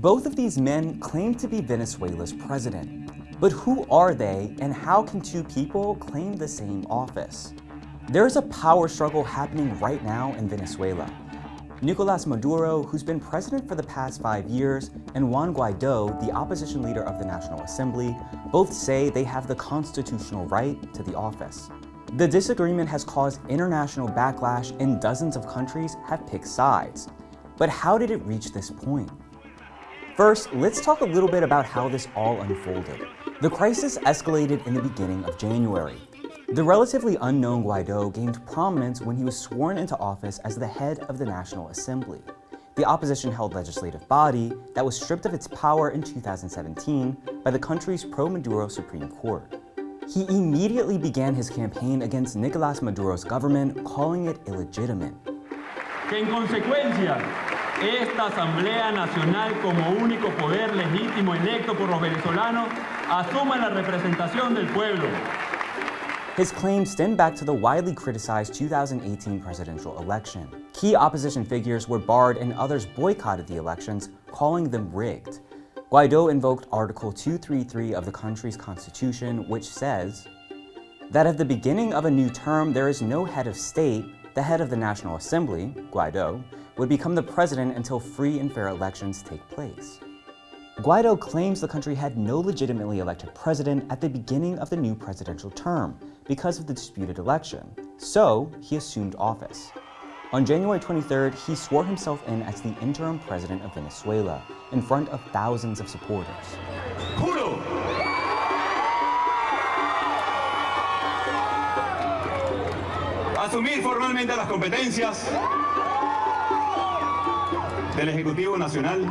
Both of these men claim to be Venezuela's president. But who are they and how can two people claim the same office? There is a power struggle happening right now in Venezuela. Nicolas Maduro, who's been president for the past five years, and Juan Guaido, the opposition leader of the National Assembly, both say they have the constitutional right to the office. The disagreement has caused international backlash and dozens of countries have picked sides. But how did it reach this point? First, let's talk a little bit about how this all unfolded. The crisis escalated in the beginning of January. The relatively unknown Guaido gained prominence when he was sworn into office as the head of the National Assembly, the opposition-held legislative body that was stripped of its power in 2017 by the country's pro-Maduro Supreme Court. He immediately began his campaign against Nicolas Maduro's government, calling it illegitimate. Que en consecuencia, esta Asamblea Nacional como único poder legítimo electo por los venezolanos asuma la representación del pueblo his claims stem back to the widely criticized 2018 presidential election. Key opposition figures were barred and others boycotted the elections, calling them rigged. Guaido invoked Article 233 of the country's constitution, which says that at the beginning of a new term, there is no head of state, the head of the National Assembly, Guaido, would become the president until free and fair elections take place. Guaido claims the country had no legitimately elected president at the beginning of the new presidential term because of the disputed election, so he assumed office. On January 23rd, he swore himself in as the interim president of Venezuela in front of thousands of supporters. Juro. Asumir formalmente las competencias del Ejecutivo Nacional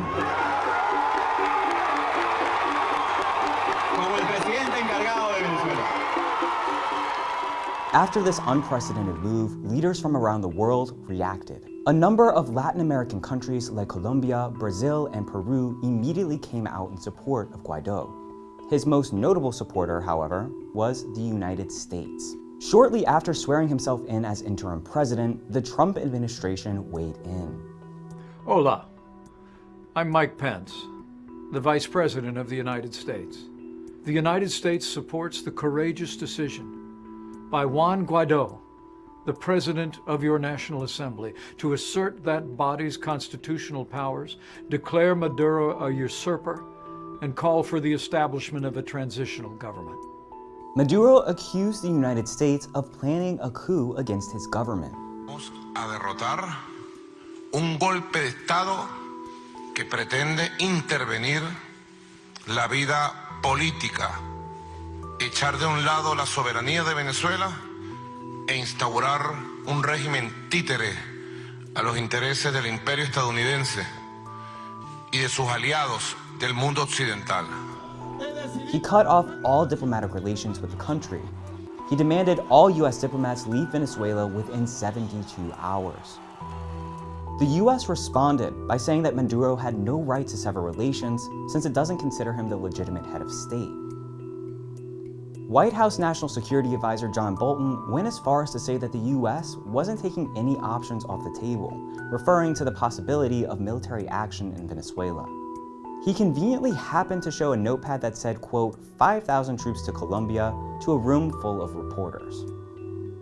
After this unprecedented move, leaders from around the world reacted. A number of Latin American countries like Colombia, Brazil, and Peru immediately came out in support of Guaido. His most notable supporter, however, was the United States. Shortly after swearing himself in as interim president, the Trump administration weighed in. Hola, I'm Mike Pence, the Vice President of the United States. The United States supports the courageous decision by Juan Guaido, the President of your National Assembly, to assert that body's constitutional powers, declare Maduro a usurper, and call for the establishment of a transitional government. Maduro accused the United States of planning a coup against his government. Un golpe de Estado que pretende intervenir la vida política echar de un lado la soberanía de Venezuela e instaurar un régimen títere a los intereses del imperio estadounidense y de sus aliados del mundo occidental. He cut off all diplomatic relations with the country. He demanded all U.S. diplomats leave Venezuela within 72 hours. The U.S. responded by saying that Maduro had no right to sever relations since it doesn't consider him the legitimate head of state. White House National Security Advisor John Bolton went as far as to say that the U.S. wasn't taking any options off the table, referring to the possibility of military action in Venezuela. He conveniently happened to show a notepad that said, quote, 5,000 troops to Colombia to a room full of reporters.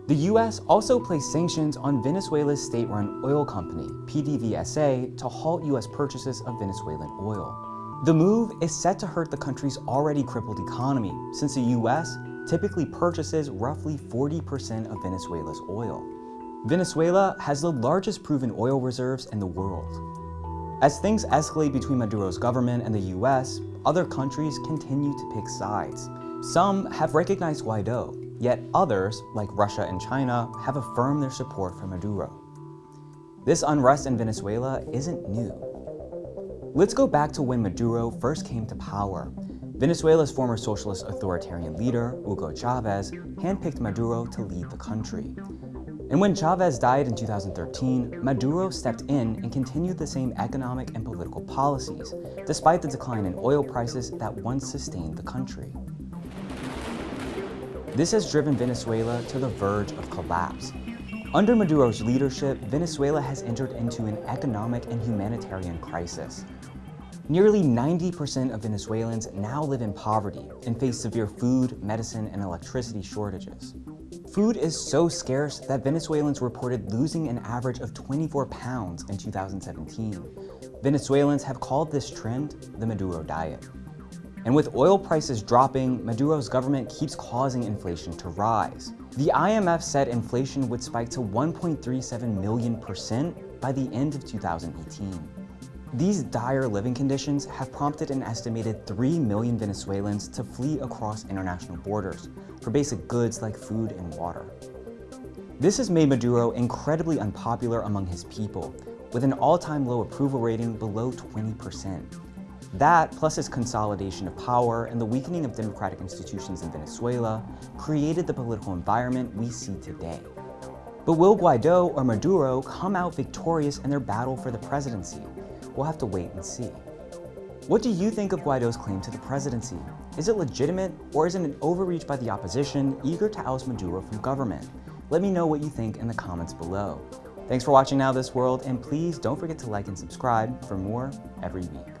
The U.S. also placed sanctions on Venezuela's state-run oil company, PDVSA, to halt U.S. purchases of Venezuelan oil. The move is set to hurt the country's already crippled economy, since the US typically purchases roughly 40% of Venezuela's oil. Venezuela has the largest proven oil reserves in the world. As things escalate between Maduro's government and the US, other countries continue to pick sides. Some have recognized Guaido, yet others, like Russia and China, have affirmed their support for Maduro. This unrest in Venezuela isn't new. Let's go back to when Maduro first came to power. Venezuela's former socialist authoritarian leader, Hugo Chavez, handpicked Maduro to lead the country. And when Chavez died in 2013, Maduro stepped in and continued the same economic and political policies, despite the decline in oil prices that once sustained the country. This has driven Venezuela to the verge of collapse. Under Maduro's leadership, Venezuela has entered into an economic and humanitarian crisis. Nearly 90% of Venezuelans now live in poverty and face severe food, medicine, and electricity shortages. Food is so scarce that Venezuelans reported losing an average of 24 pounds in 2017. Venezuelans have called this trend the Maduro diet. And with oil prices dropping, Maduro's government keeps causing inflation to rise. The IMF said inflation would spike to 1.37 million percent by the end of 2018. These dire living conditions have prompted an estimated 3 million Venezuelans to flee across international borders for basic goods like food and water. This has made Maduro incredibly unpopular among his people, with an all-time low approval rating below 20%. That, plus his consolidation of power and the weakening of democratic institutions in Venezuela, created the political environment we see today. But will Guaido or Maduro come out victorious in their battle for the presidency? We'll have to wait and see. What do you think of Guaido's claim to the presidency? Is it legitimate, or is it an overreach by the opposition eager to oust Maduro from government? Let me know what you think in the comments below. Thanks for watching Now This World, and please don't forget to like and subscribe for more every week.